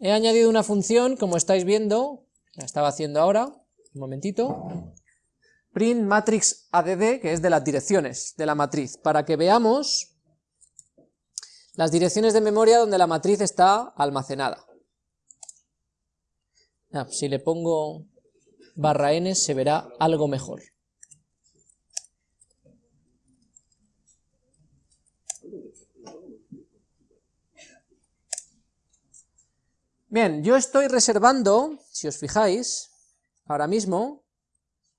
he añadido una función, como estáis viendo, la estaba haciendo ahora, un momentito, print matrix add, que es de las direcciones de la matriz, para que veamos las direcciones de memoria donde la matriz está almacenada. Ah, si le pongo barra n se verá algo mejor. Bien, yo estoy reservando, si os fijáis, ahora mismo,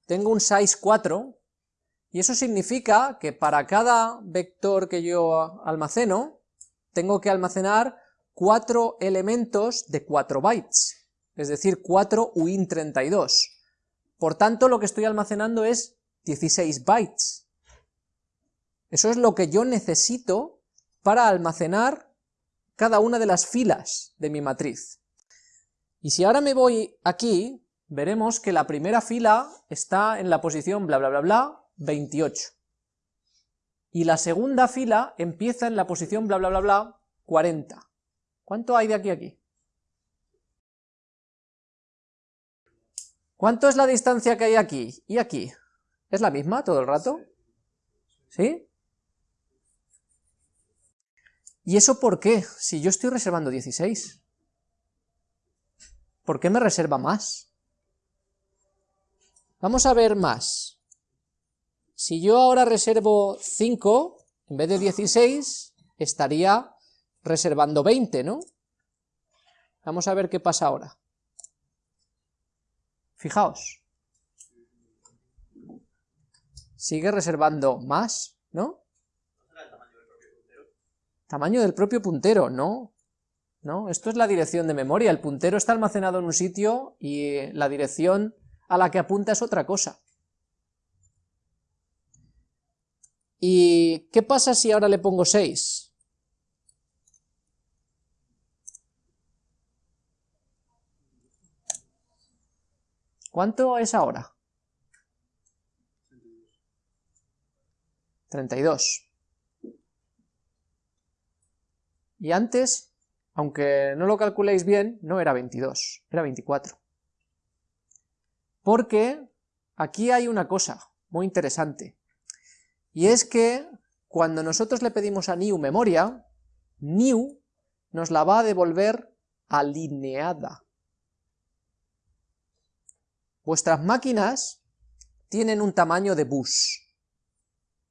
tengo un size 4, y eso significa que para cada vector que yo almaceno, tengo que almacenar 4 elementos de 4 bytes, es decir, 4 UIN32. Por tanto, lo que estoy almacenando es 16 bytes. Eso es lo que yo necesito para almacenar cada una de las filas de mi matriz. Y si ahora me voy aquí, veremos que la primera fila está en la posición bla bla bla bla 28. Y la segunda fila empieza en la posición bla bla bla bla 40. ¿Cuánto hay de aquí a aquí? ¿Cuánto es la distancia que hay aquí y aquí? ¿Es la misma todo el rato? ¿Sí? ¿Y eso por qué? Si yo estoy reservando 16. ¿Por qué me reserva más? Vamos a ver más. Si yo ahora reservo 5, en vez de 16, estaría reservando 20, ¿no? Vamos a ver qué pasa ahora. Fijaos. Sigue reservando más, ¿no? Tamaño del propio puntero, no. ¿No? Esto es la dirección de memoria, el puntero está almacenado en un sitio y la dirección a la que apunta es otra cosa. ¿Y qué pasa si ahora le pongo 6? ¿Cuánto es ahora? 32. Y antes aunque no lo calculéis bien, no era 22, era 24. Porque aquí hay una cosa muy interesante, y es que cuando nosotros le pedimos a new memoria, new nos la va a devolver alineada. Vuestras máquinas tienen un tamaño de bus,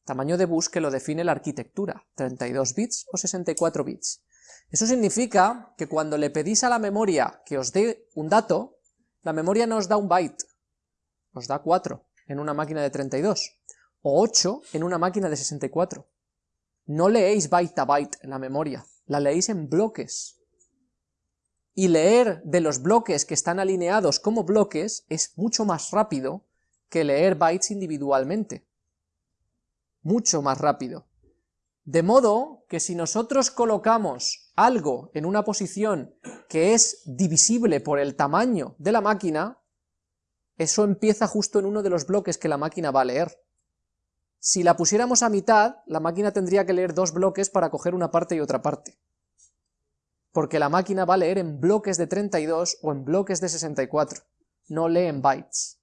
tamaño de bus que lo define la arquitectura, 32 bits o 64 bits. Eso significa que cuando le pedís a la memoria que os dé un dato, la memoria no os da un byte, os da 4 en una máquina de 32, o 8 en una máquina de 64. No leéis byte a byte en la memoria, la leéis en bloques. Y leer de los bloques que están alineados como bloques es mucho más rápido que leer bytes individualmente. Mucho más rápido. De modo que si nosotros colocamos algo en una posición que es divisible por el tamaño de la máquina, eso empieza justo en uno de los bloques que la máquina va a leer. Si la pusiéramos a mitad, la máquina tendría que leer dos bloques para coger una parte y otra parte. Porque la máquina va a leer en bloques de 32 o en bloques de 64, no lee en bytes.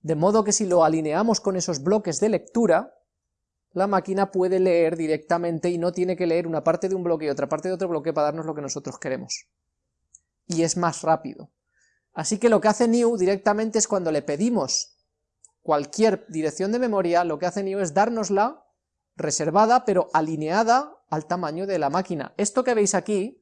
De modo que si lo alineamos con esos bloques de lectura, la máquina puede leer directamente y no tiene que leer una parte de un bloque y otra parte de otro bloque para darnos lo que nosotros queremos. Y es más rápido. Así que lo que hace new directamente es cuando le pedimos cualquier dirección de memoria, lo que hace new es dárnosla reservada pero alineada al tamaño de la máquina. Esto que veis aquí,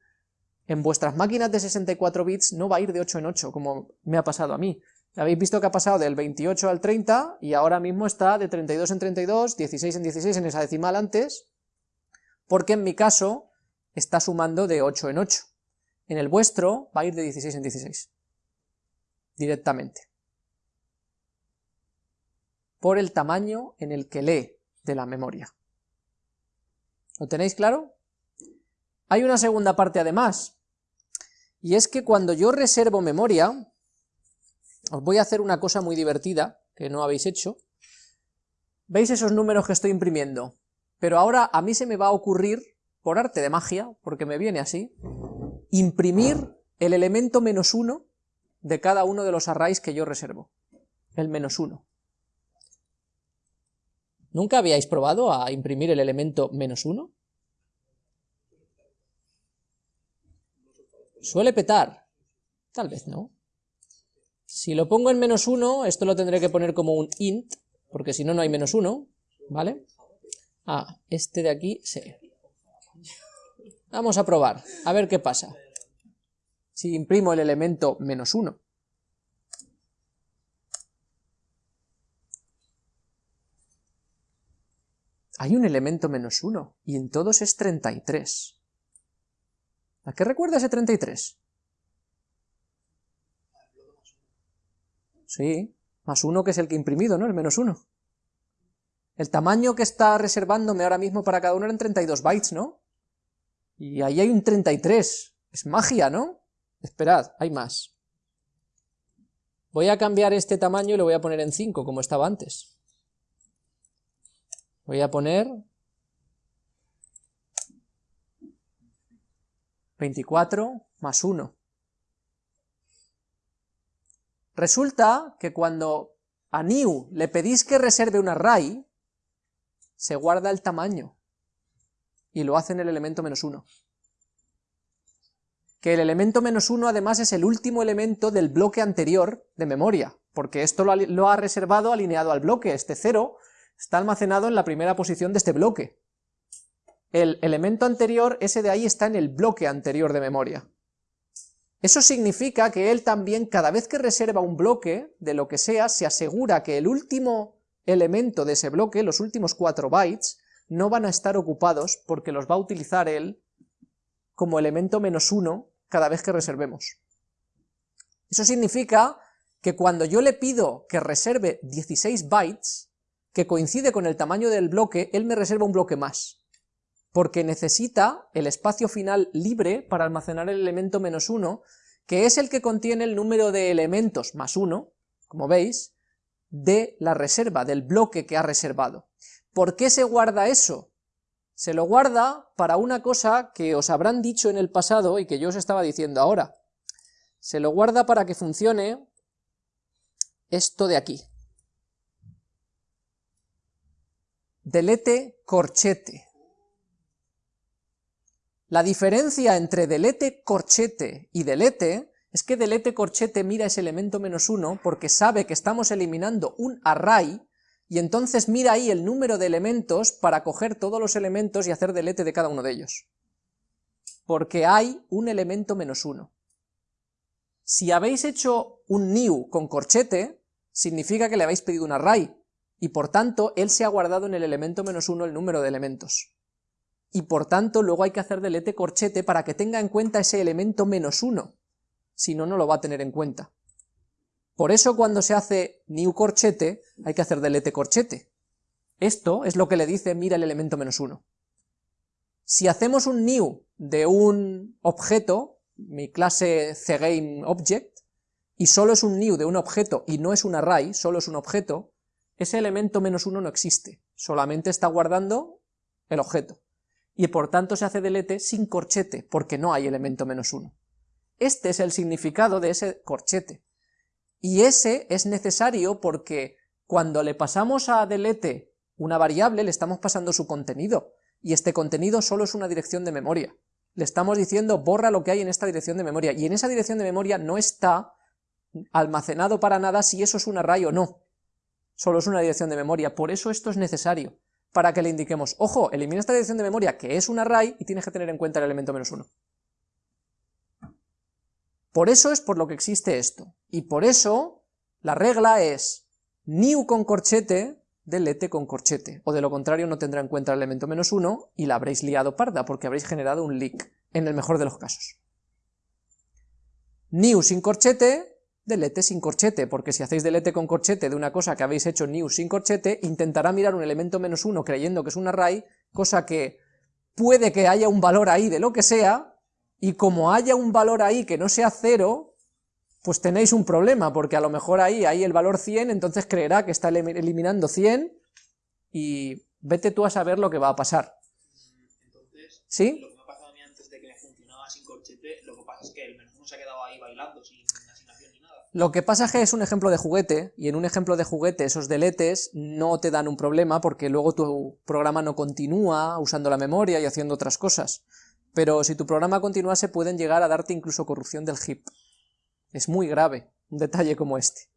en vuestras máquinas de 64 bits no va a ir de 8 en 8, como me ha pasado a mí. Habéis visto que ha pasado del 28 al 30 y ahora mismo está de 32 en 32, 16 en 16 en esa decimal antes, porque en mi caso está sumando de 8 en 8. En el vuestro va a ir de 16 en 16, directamente. Por el tamaño en el que lee de la memoria. ¿Lo tenéis claro? Hay una segunda parte además, y es que cuando yo reservo memoria, os voy a hacer una cosa muy divertida, que no habéis hecho. ¿Veis esos números que estoy imprimiendo? Pero ahora a mí se me va a ocurrir, por arte de magia, porque me viene así, imprimir el elemento menos 1 de cada uno de los arrays que yo reservo. El menos 1. ¿Nunca habíais probado a imprimir el elemento menos 1? ¿Suele petar? Tal vez no. Si lo pongo en menos 1, esto lo tendré que poner como un int, porque si no, no hay menos 1, ¿vale? Ah, este de aquí, sí. Vamos a probar, a ver qué pasa. Si imprimo el elemento menos 1. Hay un elemento menos 1, y en todos es 33. ¿A qué recuerda ese 33? Sí, más 1 que es el que he imprimido, ¿no? El menos 1. El tamaño que está reservándome ahora mismo para cada uno eran 32 bytes, ¿no? Y ahí hay un 33. Es magia, ¿no? Esperad, hay más. Voy a cambiar este tamaño y lo voy a poner en 5, como estaba antes. Voy a poner 24 más 1. Resulta que cuando a new le pedís que reserve un array, se guarda el tamaño, y lo hace en el elemento menos 1. Que el elemento menos 1 además es el último elemento del bloque anterior de memoria, porque esto lo ha, lo ha reservado alineado al bloque, este 0 está almacenado en la primera posición de este bloque el elemento anterior, ese de ahí está en el bloque anterior de memoria. Eso significa que él también, cada vez que reserva un bloque, de lo que sea, se asegura que el último elemento de ese bloque, los últimos 4 bytes, no van a estar ocupados porque los va a utilizar él como elemento menos 1 cada vez que reservemos. Eso significa que cuando yo le pido que reserve 16 bytes, que coincide con el tamaño del bloque, él me reserva un bloque más porque necesita el espacio final libre para almacenar el elemento menos 1, que es el que contiene el número de elementos más 1, como veis, de la reserva, del bloque que ha reservado. ¿Por qué se guarda eso? Se lo guarda para una cosa que os habrán dicho en el pasado y que yo os estaba diciendo ahora. Se lo guarda para que funcione esto de aquí. Delete corchete. La diferencia entre delete corchete y delete es que delete corchete mira ese elemento menos uno porque sabe que estamos eliminando un array y entonces mira ahí el número de elementos para coger todos los elementos y hacer delete de cada uno de ellos. Porque hay un elemento menos uno. Si habéis hecho un new con corchete, significa que le habéis pedido un array, y por tanto él se ha guardado en el elemento menos uno el número de elementos y por tanto luego hay que hacer delete corchete para que tenga en cuenta ese elemento menos uno, si no, no lo va a tener en cuenta. Por eso cuando se hace new corchete, hay que hacer delete corchete. Esto es lo que le dice mira el elemento menos uno. Si hacemos un new de un objeto, mi clase cGameObject, y solo es un new de un objeto y no es un array, solo es un objeto, ese elemento menos uno no existe, solamente está guardando el objeto y por tanto se hace delete sin corchete, porque no hay elemento menos uno. Este es el significado de ese corchete, y ese es necesario porque cuando le pasamos a delete una variable, le estamos pasando su contenido, y este contenido solo es una dirección de memoria. Le estamos diciendo borra lo que hay en esta dirección de memoria, y en esa dirección de memoria no está almacenado para nada si eso es un array o no. Solo es una dirección de memoria, por eso esto es necesario para que le indiquemos, ojo, elimina esta dirección de memoria que es un array y tienes que tener en cuenta el elemento menos uno. Por eso es por lo que existe esto, y por eso la regla es new con corchete, delete con corchete, o de lo contrario no tendrá en cuenta el elemento menos uno y la habréis liado parda, porque habréis generado un leak, en el mejor de los casos. New sin corchete, delete sin corchete, porque si hacéis delete con corchete de una cosa que habéis hecho new sin corchete, intentará mirar un elemento menos uno creyendo que es un array, cosa que puede que haya un valor ahí de lo que sea, y como haya un valor ahí que no sea cero, pues tenéis un problema, porque a lo mejor ahí hay el valor 100, entonces creerá que está eliminando 100, y vete tú a saber lo que va a pasar. Entonces, ¿Sí? Lo que me ha pasado a mí antes de que funcionaba sin corchete, lo que pasa es que el menos uno se ha quedado ahí bailando sin asignación ni nada. Lo que pasa es que es un ejemplo de juguete, y en un ejemplo de juguete esos deletes no te dan un problema porque luego tu programa no continúa usando la memoria y haciendo otras cosas. Pero si tu programa continuase pueden llegar a darte incluso corrupción del heap. Es muy grave un detalle como este.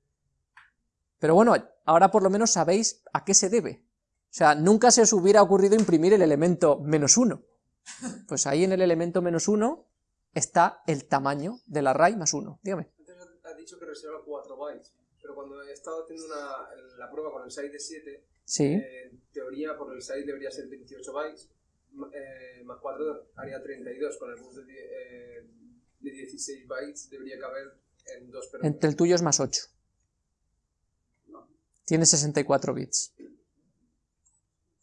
Pero bueno, ahora por lo menos sabéis a qué se debe. O sea, nunca se os hubiera ocurrido imprimir el elemento menos uno. Pues ahí en el elemento menos uno está el tamaño del array más uno. Dígame. Dicho que reserva 4 bytes, pero cuando he estado haciendo una, la prueba con el size de 7, Sí. eh, en teoría por el size debería ser 28 bytes, eh, más 4 haría 32, con el bus de, eh, de 16 bytes debería caber en 2 pero Entre el tuyo es más 8. Tiene 64 bits.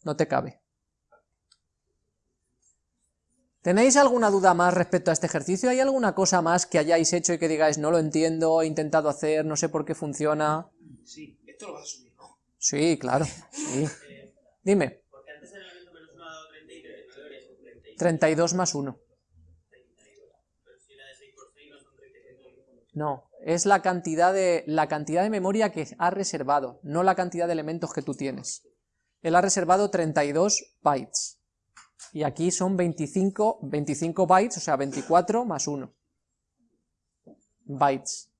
No te cabe. ¿Tenéis alguna duda más respecto a este ejercicio? ¿Hay alguna cosa más que hayáis hecho y que digáis no lo entiendo, he intentado hacer, no sé por qué funciona? Sí, esto lo vas a subir, ¿no? Sí, claro, sí. Dime, Porque antes el elemento menos 1 ha dado 33, no debería ser 33. 32 más 1. Pero si era de 6 por 6 no son 33. No, es la cantidad de, la cantidad de memoria que ha reservado, no la cantidad de elementos que tú tienes. Él ha reservado 32 bytes. Y aquí son 25, 25 bytes, o sea, 24 más 1. Bytes.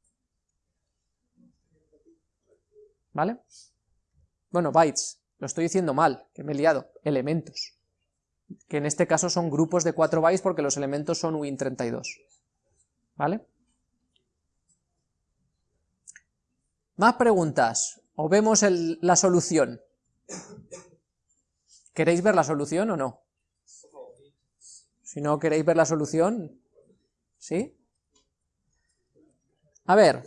¿Vale? Bueno, bytes. Lo estoy diciendo mal, que me he liado. Elementos. Que en este caso son grupos de 4 bytes porque los elementos son Win32. ¿Vale? Más preguntas. ¿O vemos la solución? ¿Queréis ver la solución o no? Si no queréis ver la solución, ¿sí? A ver,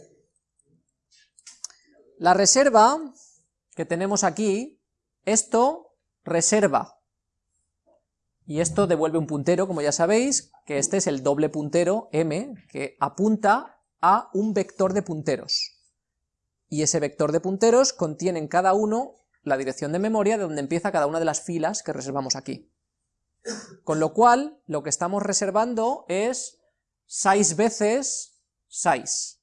la reserva que tenemos aquí, esto reserva, y esto devuelve un puntero, como ya sabéis, que este es el doble puntero m, que apunta a un vector de punteros. Y ese vector de punteros contiene en cada uno la dirección de memoria de donde empieza cada una de las filas que reservamos aquí. Con lo cual, lo que estamos reservando es 6 veces 6.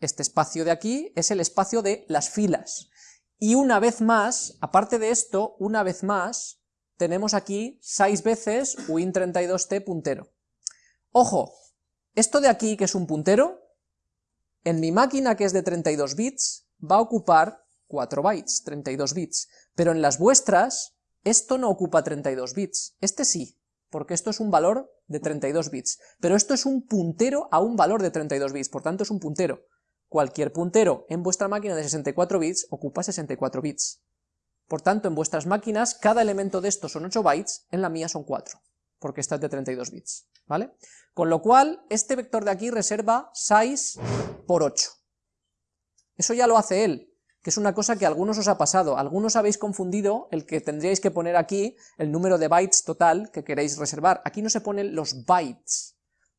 Este espacio de aquí es el espacio de las filas. Y una vez más, aparte de esto, una vez más, tenemos aquí 6 veces win32t puntero. Ojo, esto de aquí, que es un puntero, en mi máquina que es de 32 bits, va a ocupar 4 bytes, 32 bits, pero en las vuestras, esto no ocupa 32 bits, este sí, porque esto es un valor de 32 bits, pero esto es un puntero a un valor de 32 bits, por tanto es un puntero. Cualquier puntero en vuestra máquina de 64 bits ocupa 64 bits. Por tanto, en vuestras máquinas, cada elemento de estos son 8 bytes, en la mía son 4, porque esta es de 32 bits, ¿vale? Con lo cual, este vector de aquí reserva 6 por 8. Eso ya lo hace él, que es una cosa que a algunos os ha pasado. Algunos habéis confundido el que tendríais que poner aquí el número de bytes total que queréis reservar. Aquí no se ponen los bytes,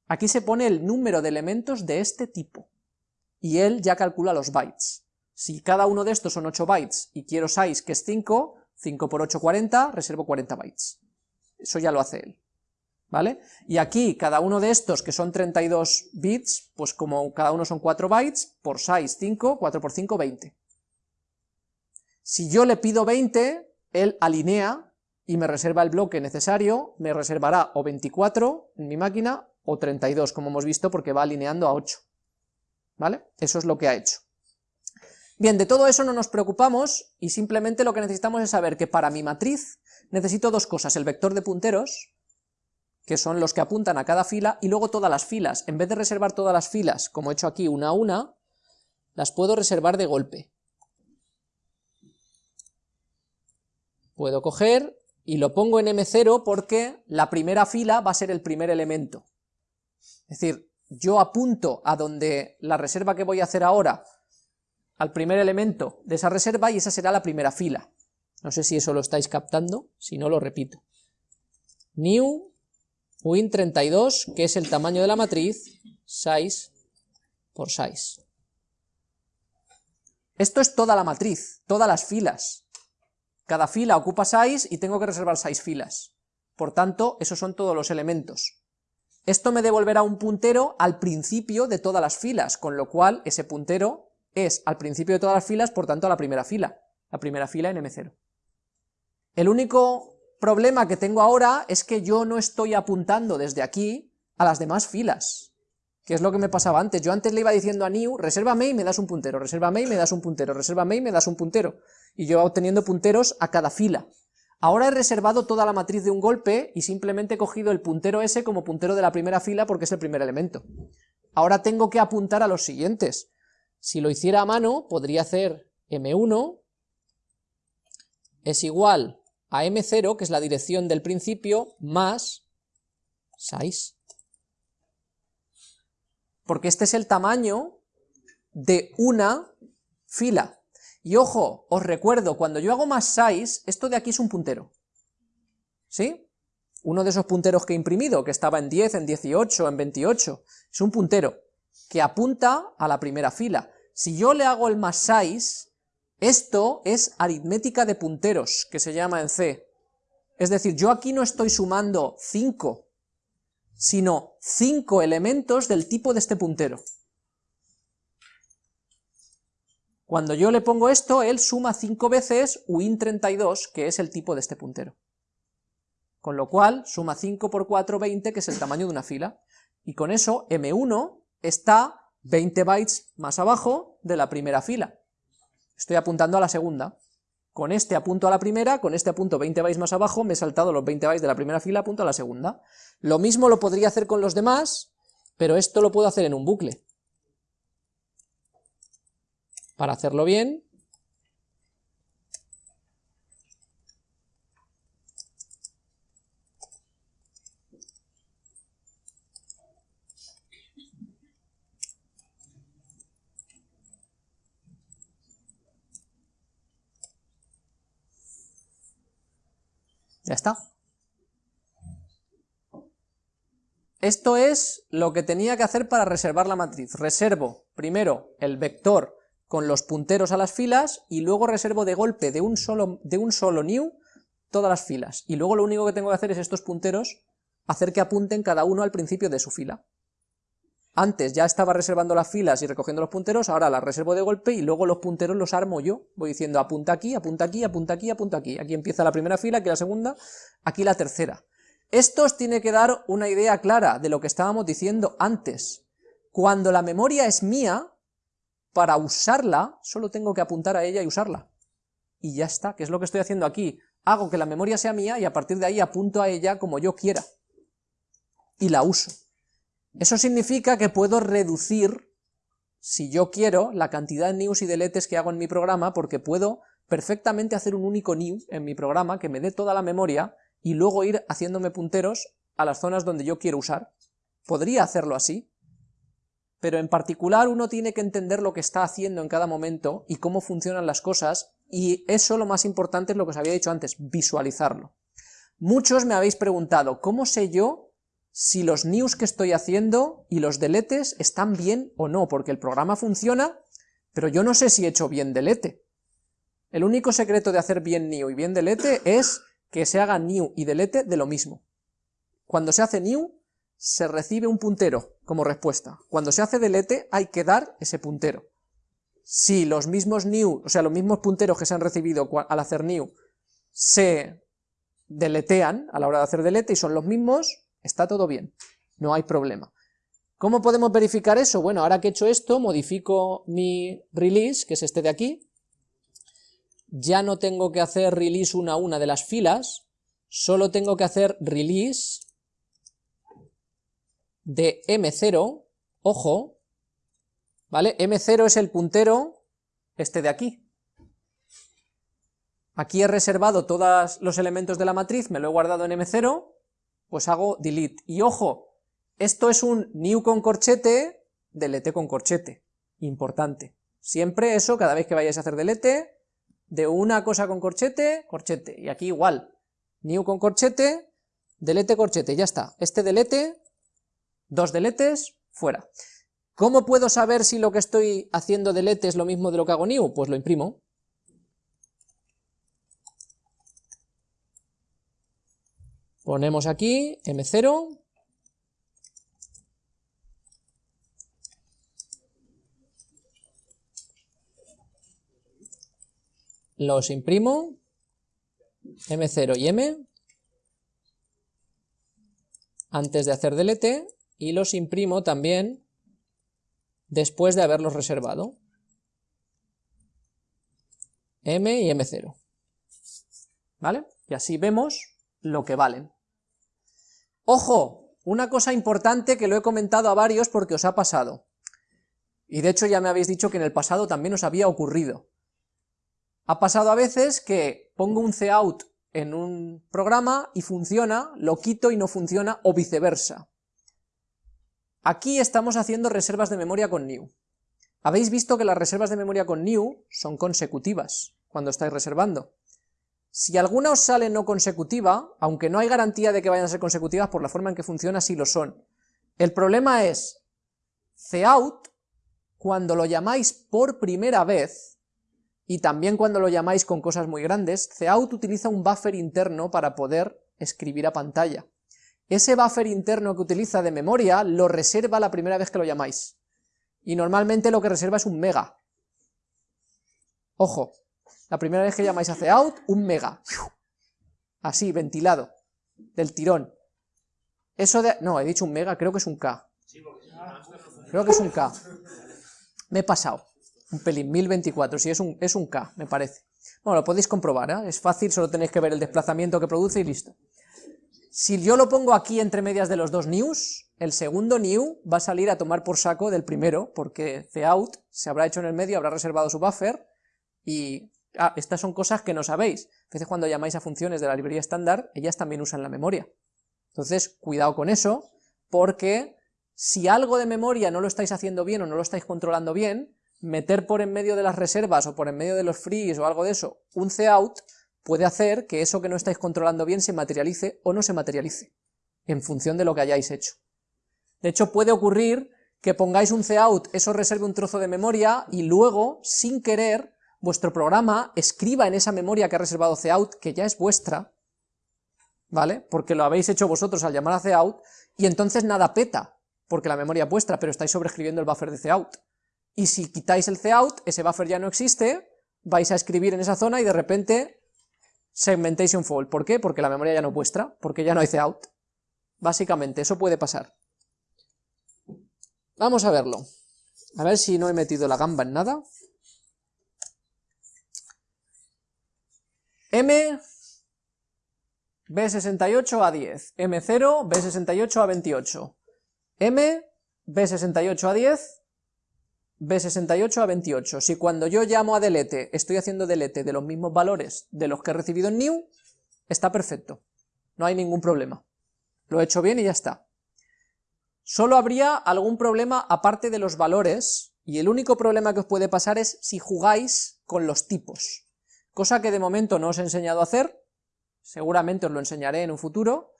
aquí se pone el número de elementos de este tipo, y él ya calcula los bytes. Si cada uno de estos son 8 bytes y quiero 6, que es 5, 5 por 8, 40, reservo 40 bytes. Eso ya lo hace él. ¿Vale? Y aquí, cada uno de estos, que son 32 bits, pues como cada uno son 4 bytes, por 6, 5, 4 por 5, 20. Si yo le pido 20, él alinea y me reserva el bloque necesario, me reservará o 24 en mi máquina, o 32, como hemos visto, porque va alineando a 8. ¿Vale? Eso es lo que ha hecho. Bien, de todo eso no nos preocupamos, y simplemente lo que necesitamos es saber que para mi matriz necesito dos cosas, el vector de punteros, que son los que apuntan a cada fila, y luego todas las filas. En vez de reservar todas las filas, como he hecho aquí una a una, las puedo reservar de golpe. Puedo coger y lo pongo en M0 porque la primera fila va a ser el primer elemento. Es decir, yo apunto a donde la reserva que voy a hacer ahora, al primer elemento de esa reserva, y esa será la primera fila. No sé si eso lo estáis captando, si no lo repito. New win32, que es el tamaño de la matriz, 6 por 6. Esto es toda la matriz, todas las filas. Cada fila ocupa 6 y tengo que reservar 6 filas. Por tanto, esos son todos los elementos. esto me devolverá un puntero al principio de todas las filas, con lo cual ese puntero es al principio de todas las filas, por tanto a la primera fila, la primera fila en M0. El único problema que tengo ahora es que yo no estoy apuntando desde aquí a las demás filas, que es lo que me pasaba antes. Yo antes le iba diciendo a new, resérvame y me das un puntero, resérvame y me das un puntero, resérvame y me das un puntero, y yo obteniendo punteros a cada fila. Ahora he reservado toda la matriz de un golpe y simplemente he cogido el puntero ese como puntero de la primera fila porque es el primer elemento. Ahora tengo que apuntar a los siguientes. Si lo hiciera a mano, podría hacer m1 es igual a m0, que es la dirección del principio, más 6. Porque este es el tamaño de una fila. Y ojo, os recuerdo, cuando yo hago más 6, esto de aquí es un puntero. ¿Sí? Uno de esos punteros que he imprimido, que estaba en 10, en 18, en 28, es un puntero que apunta a la primera fila. Si yo le hago el más 6, esto es aritmética de punteros, que se llama en C. Es decir, yo aquí no estoy sumando 5, sino 5 elementos del tipo de este puntero. Cuando yo le pongo esto, él suma 5 veces uin32, que es el tipo de este puntero. Con lo cual, suma 5 por 4, 20, que es el tamaño de una fila. Y con eso, m1 está 20 bytes más abajo de la primera fila. Estoy apuntando a la segunda. Con este apunto a la primera, con este apunto 20 bytes más abajo, me he saltado los 20 bytes de la primera fila, apunto a la segunda. Lo mismo lo podría hacer con los demás, pero esto lo puedo hacer en un bucle. Para hacerlo bien, Ya está. Esto es lo que tenía que hacer para reservar la matriz. Reservo primero el vector con los punteros a las filas y luego reservo de golpe de un solo, de un solo new todas las filas. Y luego lo único que tengo que hacer es estos punteros hacer que apunten cada uno al principio de su fila. Antes ya estaba reservando las filas y recogiendo los punteros, ahora las reservo de golpe y luego los punteros los armo yo. Voy diciendo apunta aquí, apunta aquí, apunta aquí, apunta aquí. Aquí empieza la primera fila, aquí la segunda, aquí la tercera. Esto os tiene que dar una idea clara de lo que estábamos diciendo antes. Cuando la memoria es mía, para usarla, solo tengo que apuntar a ella y usarla. Y ya está, que es lo que estoy haciendo aquí. Hago que la memoria sea mía y a partir de ahí apunto a ella como yo quiera. Y la uso. Eso significa que puedo reducir, si yo quiero, la cantidad de news y deletes que hago en mi programa, porque puedo perfectamente hacer un único new en mi programa que me dé toda la memoria y luego ir haciéndome punteros a las zonas donde yo quiero usar. Podría hacerlo así, pero en particular uno tiene que entender lo que está haciendo en cada momento y cómo funcionan las cosas, y eso lo más importante es lo que os había dicho antes, visualizarlo. Muchos me habéis preguntado, ¿cómo sé yo si los news que estoy haciendo y los deletes están bien o no? Porque el programa funciona, pero yo no sé si he hecho bien delete. El único secreto de hacer bien new y bien delete es que se haga new y delete de lo mismo. Cuando se hace new, se recibe un puntero como respuesta. Cuando se hace delete, hay que dar ese puntero. Si los mismos new, o sea, los mismos punteros que se han recibido al hacer new, se deletean a la hora de hacer delete y son los mismos, está todo bien, no hay problema. ¿Cómo podemos verificar eso? Bueno, ahora que he hecho esto, modifico mi release, que es este de aquí, ya no tengo que hacer release una a una de las filas, solo tengo que hacer release de M0, ojo, ¿vale? M0 es el puntero este de aquí. Aquí he reservado todos los elementos de la matriz, me lo he guardado en M0, pues hago delete. Y ojo, esto es un new con corchete, delete con corchete, importante. Siempre eso, cada vez que vayáis a hacer delete, de una cosa con corchete, corchete, y aquí igual, new con corchete, delete corchete, ya está. Este delete, Dos deletes, fuera. ¿Cómo puedo saber si lo que estoy haciendo delete es lo mismo de lo que hago new? Pues lo imprimo. Ponemos aquí m0. Los imprimo. m0 y m. Antes de hacer delete, y los imprimo también después de haberlos reservado. M y M0. ¿Vale? Y así vemos lo que valen. ¡Ojo! Una cosa importante que lo he comentado a varios porque os ha pasado. Y de hecho ya me habéis dicho que en el pasado también os había ocurrido. Ha pasado a veces que pongo un cout en un programa y funciona, lo quito y no funciona, o viceversa. Aquí estamos haciendo reservas de memoria con new. Habéis visto que las reservas de memoria con new son consecutivas cuando estáis reservando. Si alguna os sale no consecutiva, aunque no hay garantía de que vayan a ser consecutivas por la forma en que funciona, sí lo son. El problema es, cout, cuando lo llamáis por primera vez, y también cuando lo llamáis con cosas muy grandes, cout utiliza un buffer interno para poder escribir a pantalla. Ese buffer interno que utiliza de memoria lo reserva la primera vez que lo llamáis. Y normalmente lo que reserva es un mega. Ojo, la primera vez que llamáis a cout, un mega. Así, ventilado, del tirón. Eso de... No, he dicho un mega, creo que es un K. Creo que es un K. Me he pasado. Un pelín, 1024, sí, es un, es un K, me parece. Bueno, lo podéis comprobar, ¿eh? es fácil, solo tenéis que ver el desplazamiento que produce y listo. Si yo lo pongo aquí entre medias de los dos news, el segundo new va a salir a tomar por saco del primero, porque cout se habrá hecho en el medio, habrá reservado su buffer, y Ah, estas son cosas que no sabéis. A veces cuando llamáis a funciones de la librería estándar, ellas también usan la memoria. Entonces, cuidado con eso, porque si algo de memoria no lo estáis haciendo bien o no lo estáis controlando bien, meter por en medio de las reservas o por en medio de los frees o algo de eso un cout puede hacer que eso que no estáis controlando bien se materialice o no se materialice, en función de lo que hayáis hecho. De hecho, puede ocurrir que pongáis un cout, eso reserve un trozo de memoria, y luego, sin querer, vuestro programa escriba en esa memoria que ha reservado cout, que ya es vuestra, ¿vale? Porque lo habéis hecho vosotros al llamar a cout, y entonces nada peta, porque la memoria es vuestra, pero estáis sobreescribiendo el buffer de cout. Y si quitáis el cout, ese buffer ya no existe, vais a escribir en esa zona y de repente segmentation fault. ¿Por qué? Porque la memoria ya no es vuestra, porque ya no hay cout. Básicamente, eso puede pasar. Vamos a verlo. A ver si no he metido la gamba en nada. M, B68 a 10, M0, B68 a 28, M, B68 a 10, B68 a 28. Si cuando yo llamo a delete estoy haciendo delete de los mismos valores de los que he recibido en new, está perfecto, no hay ningún problema. Lo he hecho bien y ya está. Solo habría algún problema aparte de los valores, y el único problema que os puede pasar es si jugáis con los tipos cosa que de momento no os he enseñado a hacer, seguramente os lo enseñaré en un futuro,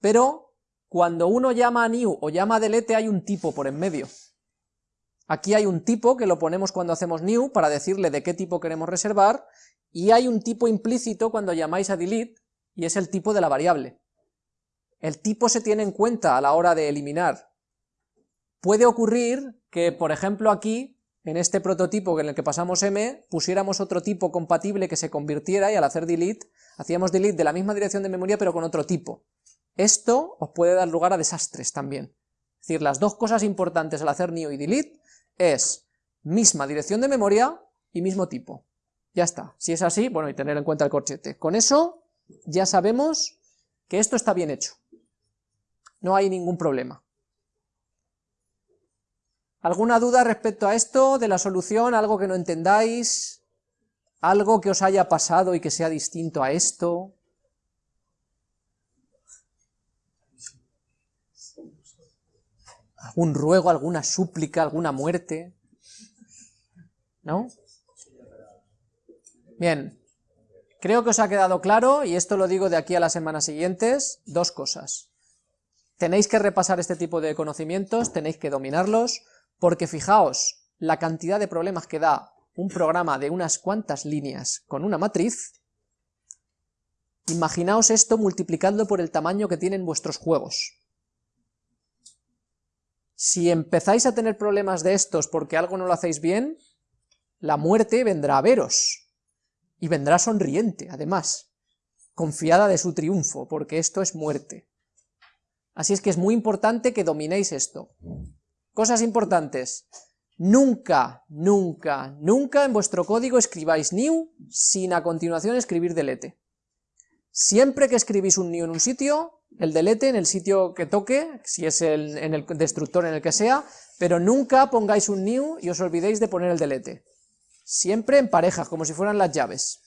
pero cuando uno llama a new o llama a delete hay un tipo por en medio. Aquí hay un tipo que lo ponemos cuando hacemos new para decirle de qué tipo queremos reservar, y hay un tipo implícito cuando llamáis a delete, y es el tipo de la variable. El tipo se tiene en cuenta a la hora de eliminar. Puede ocurrir que, por ejemplo, aquí en este prototipo en el que pasamos m, pusiéramos otro tipo compatible que se convirtiera y al hacer delete, hacíamos delete de la misma dirección de memoria pero con otro tipo. Esto os puede dar lugar a desastres también. Es decir, las dos cosas importantes al hacer new y delete es misma dirección de memoria y mismo tipo. Ya está. Si es así, bueno, y tener en cuenta el corchete. Con eso ya sabemos que esto está bien hecho. No hay ningún problema. ¿Alguna duda respecto a esto, de la solución, algo que no entendáis? ¿Algo que os haya pasado y que sea distinto a esto? ¿Algún ruego, alguna súplica, alguna muerte? ¿No? Bien, creo que os ha quedado claro, y esto lo digo de aquí a las semanas siguientes, dos cosas. Tenéis que repasar este tipo de conocimientos, tenéis que dominarlos, porque fijaos, la cantidad de problemas que da un programa de unas cuantas líneas con una matriz, imaginaos esto multiplicando por el tamaño que tienen vuestros juegos. Si empezáis a tener problemas de estos porque algo no lo hacéis bien, la muerte vendrá a veros. Y vendrá sonriente, además, confiada de su triunfo, porque esto es muerte. Así es que es muy importante que dominéis esto. Cosas importantes. Nunca, nunca, nunca en vuestro código escribáis new sin a continuación escribir delete. Siempre que escribís un new en un sitio, el delete en el sitio que toque, si es el, en el destructor en el que sea, pero nunca pongáis un new y os olvidéis de poner el delete. Siempre en parejas, como si fueran las llaves.